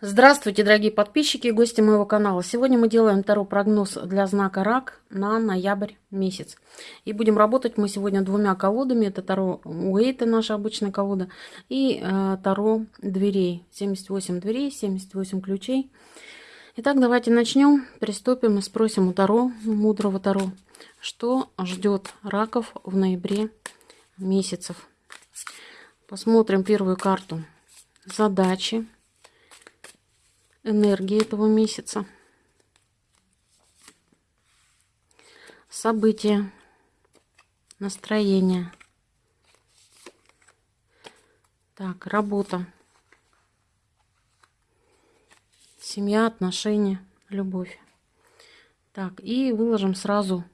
Здравствуйте, дорогие подписчики и гости моего канала. Сегодня мы делаем второй прогноз для знака Рак на ноябрь месяц. И будем работать мы сегодня двумя колодами. Это Таро Уэйта, наша обычная колода, и э, Таро дверей. 78 дверей, 78 ключей. Итак, давайте начнем, приступим и спросим у Таро, мудрого Таро, что ждет раков в ноябре месяцев. Посмотрим первую карту. Задачи энергии этого месяца. События, настроение. Так, работа. Семья, отношения, любовь. Так, и выложим сразу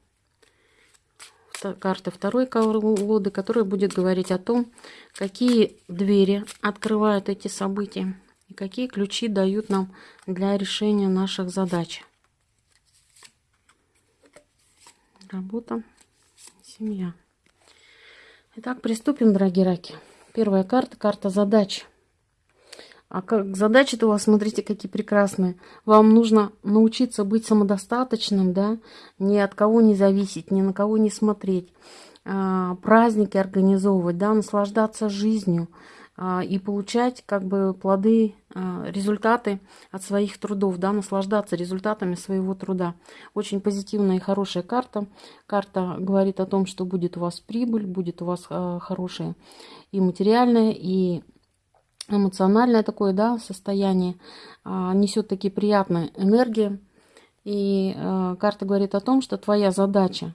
карты второй колоды, которая будет говорить о том, какие двери открывают эти события и какие ключи дают нам для решения наших задач. Работа, семья. Итак, приступим, дорогие раки. Первая карта, карта задач. А как задачи-то у вас, смотрите, какие прекрасные. Вам нужно научиться быть самодостаточным, да, ни от кого не зависеть, ни на кого не смотреть, а, праздники организовывать, да, наслаждаться жизнью, и получать как бы плоды, а, результаты от своих трудов, да, наслаждаться результатами своего труда. Очень позитивная и хорошая карта. Карта говорит о том, что будет у вас прибыль, будет у вас а, хорошее и материальное, и эмоциональное такое, да, состояние, несет такие приятные энергии. И карта говорит о том, что твоя задача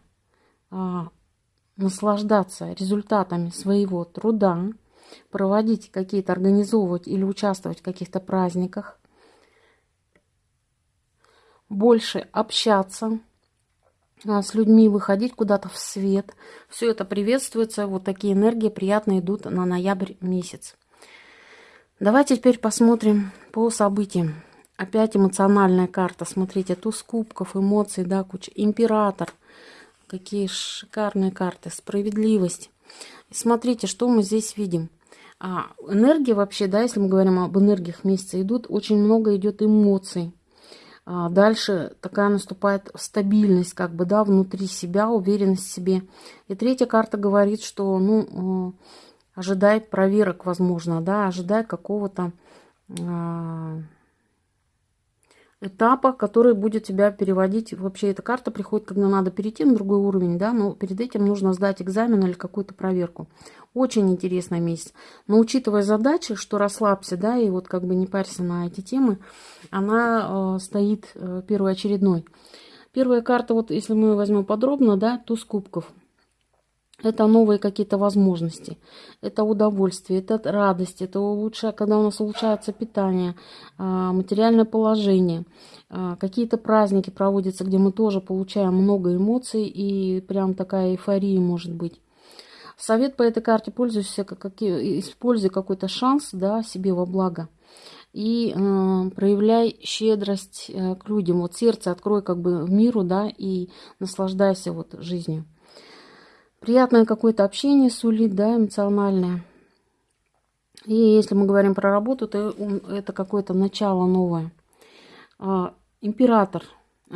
наслаждаться результатами своего труда, проводить какие-то, организовывать или участвовать в каких-то праздниках, больше общаться а, с людьми, выходить куда-то в свет. Все это приветствуется. Вот такие энергии приятно идут на ноябрь месяц. Давайте теперь посмотрим по событиям. Опять эмоциональная карта. Смотрите, туз кубков, эмоций, да, куча. Император. Какие шикарные карты. Справедливость. Смотрите, что мы здесь видим. А энергия вообще, да, если мы говорим об энергиях месяца, идут, очень много идет эмоций. А дальше такая наступает стабильность, как бы, да, внутри себя, уверенность в себе. И третья карта говорит, что, ну, э, ожидай проверок, возможно, да, ожидай какого-то а, этапа, который будет тебя переводить. Вообще эта карта приходит, когда надо перейти на другой уровень, да, но перед этим нужно сдать экзамен или какую-то проверку. Очень интересный месяц. Но учитывая задачи, что расслабься, да, и вот как бы не парься на эти темы, она э, стоит э, первоочередной. Первая карта, вот если мы возьмем подробно, да, туз кубков – это новые какие-то возможности, это удовольствие, это радость, это лучшее, когда у нас улучшается питание, а, материальное положение, а, какие-то праздники проводятся, где мы тоже получаем много эмоций и прям такая эйфория может быть. Совет по этой карте пользуйся, как, используй какой-то шанс да, себе во благо и э, проявляй щедрость э, к людям. Вот сердце открой как бы миру, да, и наслаждайся вот жизнью. Приятное какое-то общение сулит, да, эмоциональное. И если мы говорим про работу, то это какое-то начало новое. А, император –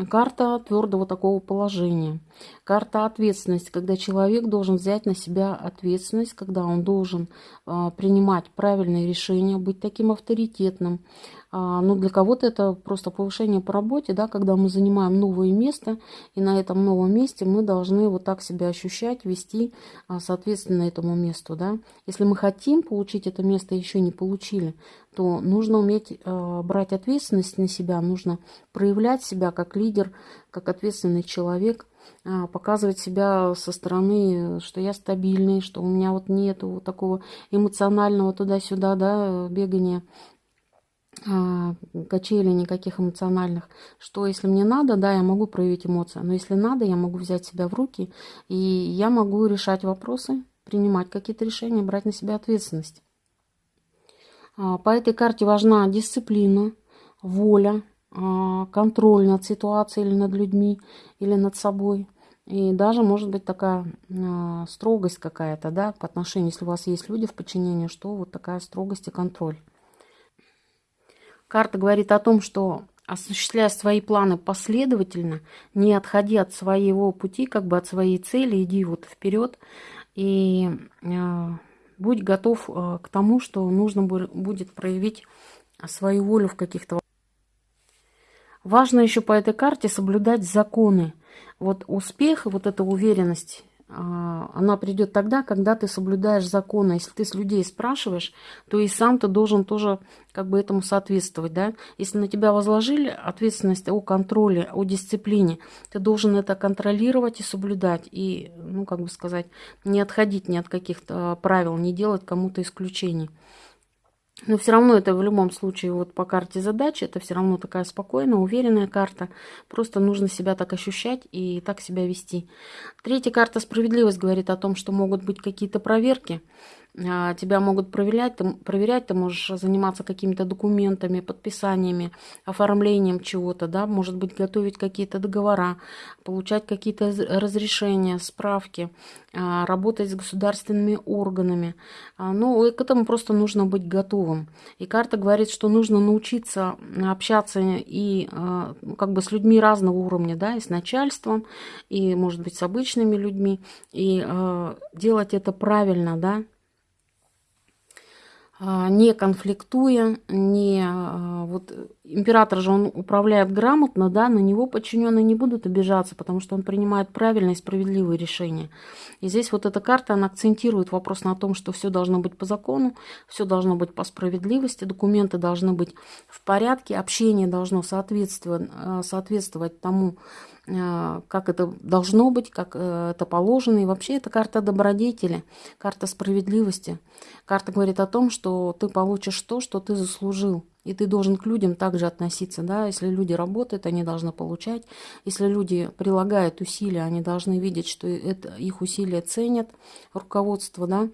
Карта твердого такого положения. Карта ответственности, когда человек должен взять на себя ответственность, когда он должен э, принимать правильные решения, быть таким авторитетным. А, ну, для кого-то это просто повышение по работе, да, когда мы занимаем новое место, и на этом новом месте мы должны вот так себя ощущать, вести а, соответственно этому месту. Да. Если мы хотим получить это место, еще не получили, то нужно уметь э, брать ответственность на себя, нужно проявлять себя как лидер, как ответственный человек, э, показывать себя со стороны, что я стабильный, что у меня вот нету вот такого эмоционального туда-сюда, да, бегания э, качелей никаких эмоциональных, что если мне надо, да, я могу проявить эмоции, но если надо, я могу взять себя в руки, и я могу решать вопросы, принимать какие-то решения, брать на себя ответственность. А, по этой карте важна дисциплина, воля, а, контроль над ситуацией или над людьми, или над собой. И даже может быть такая а, строгость какая-то, да, по отношению, если у вас есть люди в подчинении, что вот такая строгость и контроль. Карта говорит о том, что осуществляя свои планы последовательно, не отходи от своего пути, как бы от своей цели, иди вот вперед и будь готов э, к тому, что нужно будет проявить свою волю в каких-то Важно еще по этой карте соблюдать законы. Вот успех и вот эта уверенность она придет тогда, когда ты соблюдаешь законы. Если ты с людей спрашиваешь, то и сам ты должен тоже как бы этому соответствовать, да. Если на тебя возложили ответственность о контроле, о дисциплине, ты должен это контролировать и соблюдать. И, ну, как бы сказать, не отходить ни от каких-то правил, не делать кому-то исключений. Но все равно это в любом случае вот по карте задачи, это все равно такая спокойная, уверенная карта. Просто нужно себя так ощущать и так себя вести. Третья карта справедливость говорит о том, что могут быть какие-то проверки. А, тебя могут проверять, ты, проверять, ты можешь заниматься какими-то документами, подписаниями, оформлением чего-то, да, может быть, готовить какие-то договора, получать какие-то разрешения, справки, а, работать с государственными органами. А, ну, к этому просто нужно быть готовым. И карта говорит, что нужно научиться общаться и ну, как бы с людьми разного уровня, да, и с начальством, и, может быть, с обычными людьми, и делать это правильно, да, не конфликтуя, не а, вот император же он управляет грамотно, да, на него подчиненные не будут обижаться, потому что он принимает правильные и справедливые решения. И здесь вот эта карта, она акцентирует вопрос на том, что все должно быть по закону, все должно быть по справедливости, документы должны быть в порядке, общение должно соответствовать, а, соответствовать тому, как это должно быть, как э, это положено. И вообще это карта добродетели, карта справедливости. Карта говорит о том, что ты получишь то, что ты заслужил. И ты должен к людям также относиться, да, если люди работают, они должны получать, если люди прилагают усилия, они должны видеть, что это, их усилия ценят, руководство, да,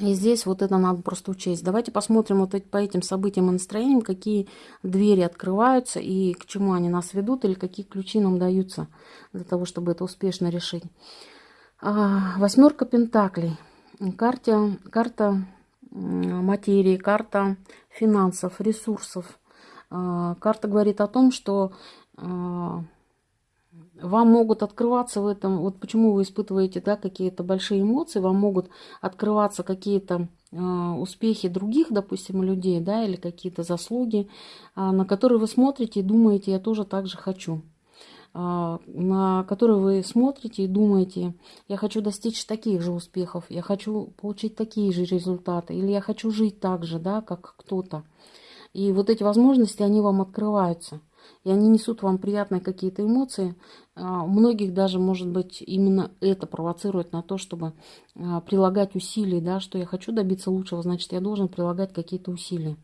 и здесь вот это надо просто учесть. Давайте посмотрим вот по этим событиям и настроениям, какие двери открываются и к чему они нас ведут, или какие ключи нам даются для того, чтобы это успешно решить. А, восьмерка пентаклей. Карта, карта материи, карта финансов, ресурсов. А, карта говорит о том, что а, вам могут открываться в этом, вот почему вы испытываете да, какие-то большие эмоции, вам могут открываться какие-то э, успехи других, допустим, людей, да, или какие-то заслуги, э, на которые вы смотрите и думаете, я тоже так же хочу. Э, на которые вы смотрите и думаете, я хочу достичь таких же успехов, я хочу получить такие же результаты, или я хочу жить так же, да, как кто-то. И вот эти возможности, они вам открываются – и они несут вам приятные какие-то эмоции. А, у многих даже, может быть, именно это провоцирует на то, чтобы а, прилагать усилия, да, что я хочу добиться лучшего, значит, я должен прилагать какие-то усилия.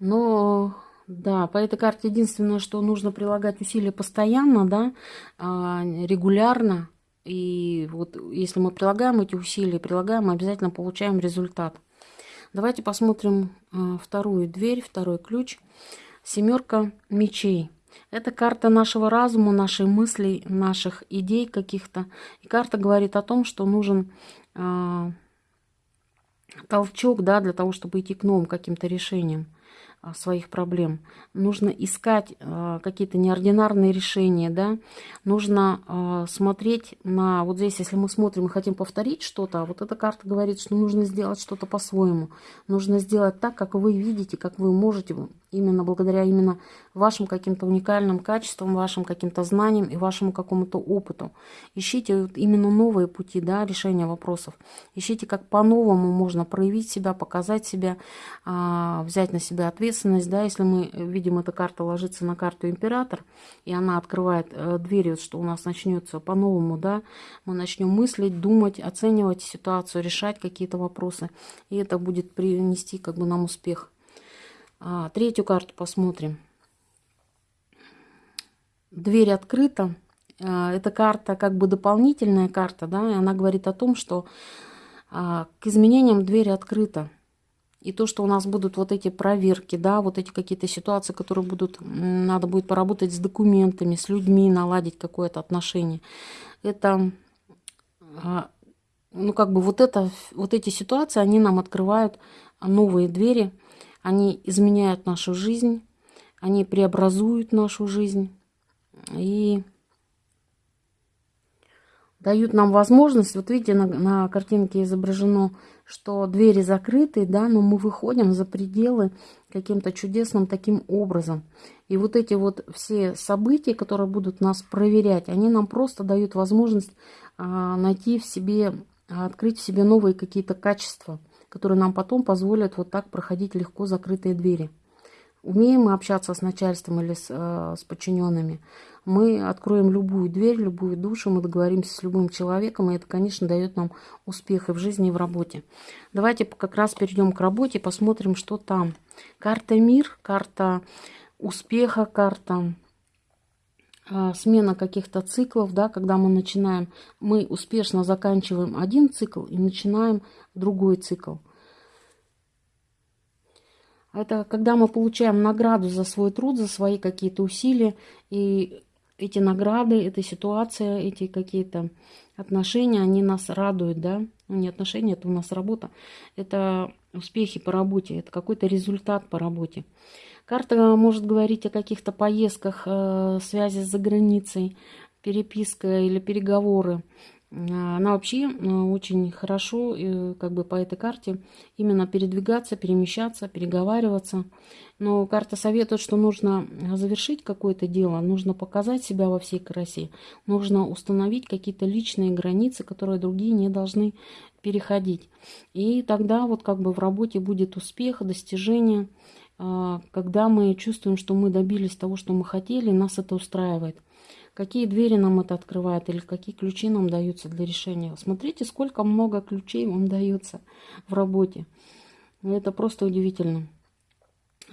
Но, да, по этой карте единственное, что нужно прилагать усилия постоянно, да, а, регулярно. И вот если мы прилагаем эти усилия, прилагаем, мы обязательно получаем результат. Давайте посмотрим а, вторую дверь, второй ключ. Семерка мечей. Это карта нашего разума, нашей мыслей, наших идей каких-то. И карта говорит о том, что нужен э, толчок да, для того, чтобы идти к новым каким-то решениям. А, своих проблем. Нужно искать э, какие-то неординарные решения, да. Нужно э, смотреть на... Вот здесь, если мы смотрим и хотим повторить что-то, а вот эта карта говорит, что нужно сделать что-то по-своему. Нужно сделать так, как вы видите, как вы можете, именно благодаря именно вашим каким-то уникальным качествам, вашим каким-то знаниям и вашему какому-то опыту. Ищите вот именно новые пути да, решения вопросов. Ищите, как по-новому можно проявить себя, показать себя, взять на себя ответственность ответственность, да, если мы видим, эта карта ложится на карту император, и она открывает э, двери, что у нас начнется по-новому, да, мы начнем мыслить, думать, оценивать ситуацию, решать какие-то вопросы, и это будет принести как бы нам успех. А, третью карту посмотрим. Дверь открыта. А, эта карта как бы дополнительная карта, да, и она говорит о том, что а, к изменениям дверь открыта. И то, что у нас будут вот эти проверки, да, вот эти какие-то ситуации, которые будут, надо будет поработать с документами, с людьми, наладить какое-то отношение. Это а, ну, как бы вот, это, вот эти ситуации, они нам открывают новые двери, они изменяют нашу жизнь, они преобразуют нашу жизнь и дают нам возможность, вот видите, на, на картинке изображено, что двери закрыты, да, но мы выходим за пределы каким-то чудесным таким образом. И вот эти вот все события, которые будут нас проверять, они нам просто дают возможность а, найти в себе, открыть в себе новые какие-то качества, которые нам потом позволят вот так проходить легко закрытые двери. Умеем мы общаться с начальством или с, э, с подчиненными, мы откроем любую дверь, любую душу, мы договоримся с любым человеком, и это, конечно, дает нам успех и в жизни, и в работе. Давайте как раз перейдем к работе, посмотрим, что там. Карта мир, карта успеха, карта э, смена каких-то циклов, да, когда мы начинаем, мы успешно заканчиваем один цикл и начинаем другой цикл. Это когда мы получаем награду за свой труд, за свои какие-то усилия. И эти награды, эта ситуация, эти какие-то отношения, они нас радуют, да. Ну, не отношения, это у нас работа. Это успехи по работе, это какой-то результат по работе. Карта может говорить о каких-то поездках, э, связи за границей, переписка или переговоры. Она вообще э, очень хорошо, э, как бы по этой карте, именно передвигаться, перемещаться, переговариваться. Но карта советует, что нужно завершить какое-то дело, нужно показать себя во всей красе, нужно установить какие-то личные границы, которые другие не должны переходить. И тогда вот как бы в работе будет успех, достижение, а, когда мы чувствуем, что мы добились того, что мы хотели, нас это устраивает какие двери нам это открывает или какие ключи нам даются для решения. Смотрите, сколько много ключей вам дается в работе. Это просто удивительно.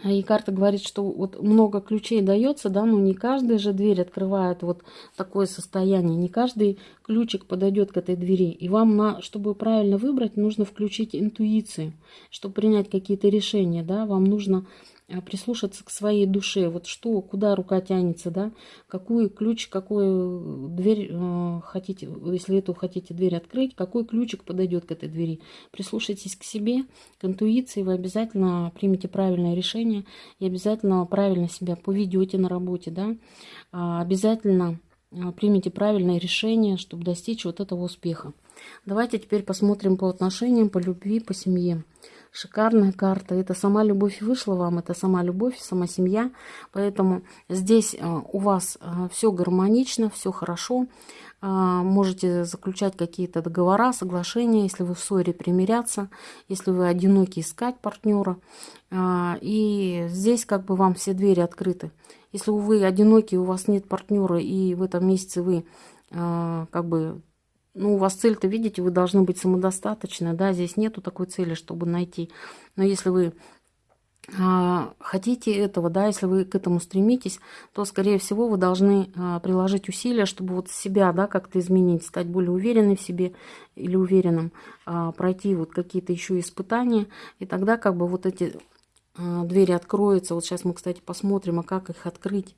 И карта говорит, что вот много ключей дается, да, но не каждая же дверь открывает вот такое состояние. Не каждый ключик подойдет к этой двери. И вам, на, чтобы правильно выбрать, нужно включить интуицию, чтобы принять какие-то решения, да, вам нужно а, прислушаться к своей душе. Вот что, куда рука тянется, да, какой ключ, какую дверь э, хотите, если эту хотите дверь открыть, какой ключик подойдет к этой двери. Прислушайтесь к себе, к интуиции, вы обязательно примете правильное решение и обязательно правильно себя поведете на работе, да, а, обязательно а, примите правильное решение, чтобы достичь вот этого успеха. Давайте теперь посмотрим по отношениям, по любви, по семье. Шикарная карта. Это сама любовь вышла вам, это сама любовь, сама семья. Поэтому здесь э, у вас э, все гармонично, все хорошо. Э, можете заключать какие-то договора, соглашения, если вы в ссоре примиряться, если вы одиноки искать партнера. И здесь как бы вам все двери открыты. Если вы одиноки, у вас нет партнера, и в этом месяце вы как бы ну, у вас цель-то, видите, вы должны быть самодостаточны, да, здесь нету такой цели, чтобы найти. Но если вы а, хотите этого, да, если вы к этому стремитесь, то, скорее всего, вы должны а, приложить усилия, чтобы вот себя, да, как-то изменить, стать более уверенной в себе или уверенным, а, пройти вот какие-то еще испытания, и тогда как бы вот эти а, двери откроются. Вот сейчас мы, кстати, посмотрим, а как их открыть.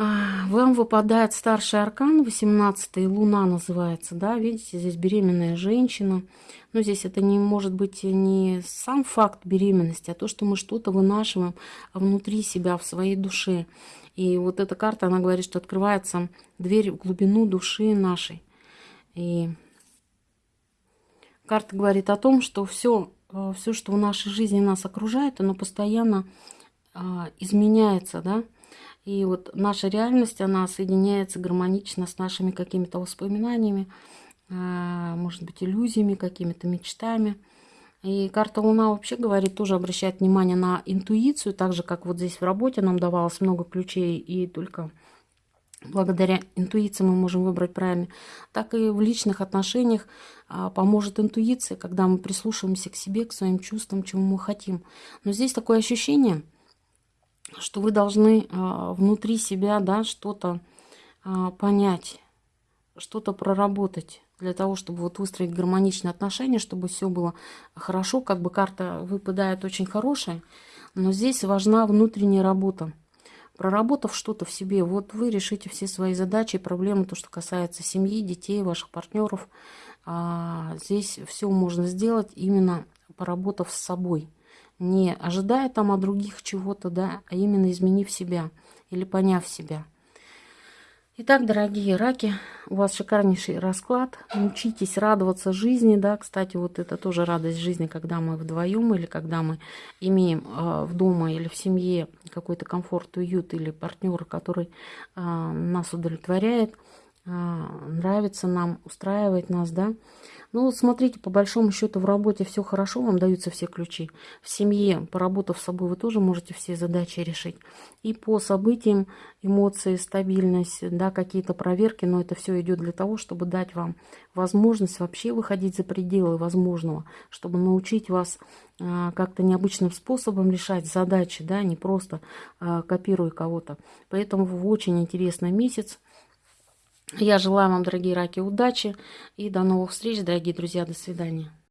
А, вам выпадает старший аркан, 18 луна называется, да, видите, здесь беременная женщина. Но здесь это не может быть не сам факт беременности, а то, что мы что-то вынашиваем внутри себя, в своей душе. И вот эта карта, она говорит, что открывается дверь в глубину души нашей. И карта говорит о том, что все, э, все что в нашей жизни нас окружает, оно постоянно а, изменяется, да, и вот наша реальность, она соединяется гармонично с нашими какими-то воспоминаниями, а, может быть, иллюзиями, какими-то мечтами. И карта Луна вообще говорит, тоже обращает внимание на интуицию, так же, как вот здесь в работе нам давалось много ключей, и только благодаря интуиции мы можем выбрать правильно, так и в личных отношениях а, поможет интуиция, когда мы прислушиваемся к себе, к своим чувствам, чему мы хотим. Но здесь такое ощущение – что вы должны а, внутри себя да, что-то а, понять, что-то проработать для того, чтобы вот выстроить гармоничные отношения, чтобы все было хорошо. Как бы карта выпадает очень хорошая, но здесь важна внутренняя работа. Проработав что-то в себе, вот вы решите все свои задачи и проблемы, то, что касается семьи, детей, ваших партнеров, а, здесь все можно сделать именно поработав с собой. Не ожидая там от других чего-то, да, а именно изменив себя или поняв себя. Итак, дорогие раки, у вас шикарнейший расклад. Учитесь радоваться жизни, да, кстати, вот это тоже радость жизни, когда мы вдвоем или когда мы имеем э, в дома или в семье какой-то комфорт, уют или партнера, который э, нас удовлетворяет, нравится нам, устраивает нас, да. Ну, смотрите, по большому счету в работе все хорошо, вам даются все ключи. В семье, поработав с собой, вы тоже можете все задачи решить. И по событиям, эмоции, стабильность, да, какие-то проверки, но это все идет для того, чтобы дать вам возможность вообще выходить за пределы возможного, чтобы научить вас а, как-то необычным способом решать задачи, да, не просто а, копируя кого-то. Поэтому в очень интересный месяц. Я желаю вам, дорогие раки, удачи и до новых встреч, дорогие друзья. До свидания.